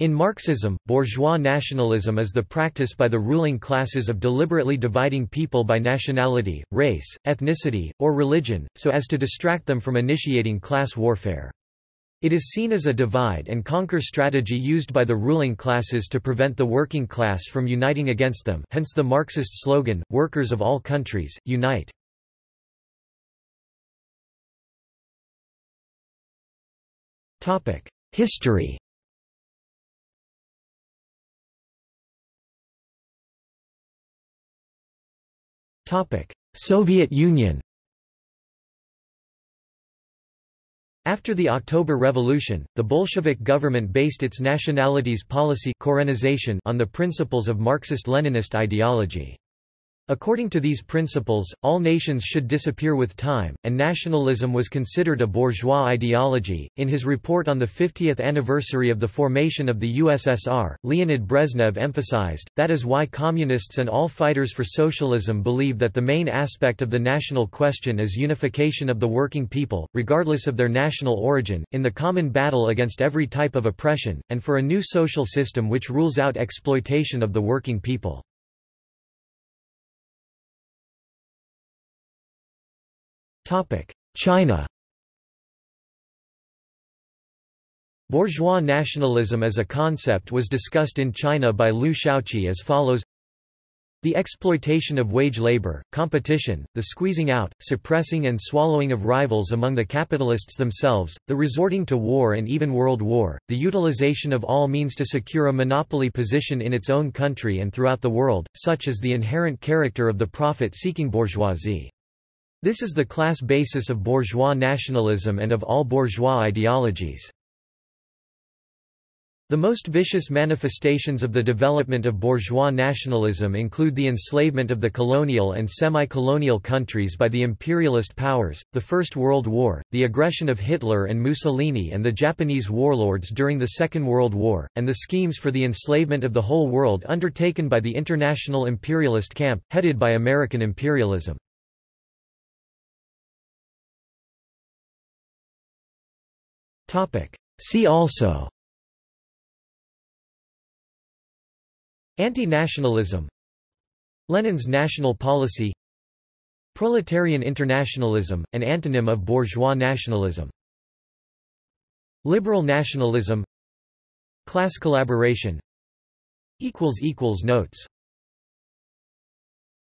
In Marxism, bourgeois nationalism is the practice by the ruling classes of deliberately dividing people by nationality, race, ethnicity, or religion, so as to distract them from initiating class warfare. It is seen as a divide-and-conquer strategy used by the ruling classes to prevent the working class from uniting against them hence the Marxist slogan, Workers of all countries, unite. History Soviet Union After the October Revolution, the Bolshevik government based its nationalities policy on the principles of Marxist-Leninist ideology. According to these principles, all nations should disappear with time, and nationalism was considered a bourgeois ideology. In his report on the 50th anniversary of the formation of the USSR, Leonid Brezhnev emphasized, that is why communists and all fighters for socialism believe that the main aspect of the national question is unification of the working people, regardless of their national origin, in the common battle against every type of oppression, and for a new social system which rules out exploitation of the working people. China Bourgeois nationalism as a concept was discussed in China by Liu Shaoqi as follows the exploitation of wage labor, competition, the squeezing out, suppressing and swallowing of rivals among the capitalists themselves, the resorting to war and even world war, the utilization of all means to secure a monopoly position in its own country and throughout the world, such as the inherent character of the profit-seeking bourgeoisie. This is the class basis of bourgeois nationalism and of all bourgeois ideologies. The most vicious manifestations of the development of bourgeois nationalism include the enslavement of the colonial and semi-colonial countries by the imperialist powers, the First World War, the aggression of Hitler and Mussolini and the Japanese warlords during the Second World War, and the schemes for the enslavement of the whole world undertaken by the international imperialist camp, headed by American imperialism. See also. Anti-nationalism. Lenin's national policy. Proletarian internationalism, an antonym of bourgeois nationalism. Liberal nationalism. Class collaboration. Notes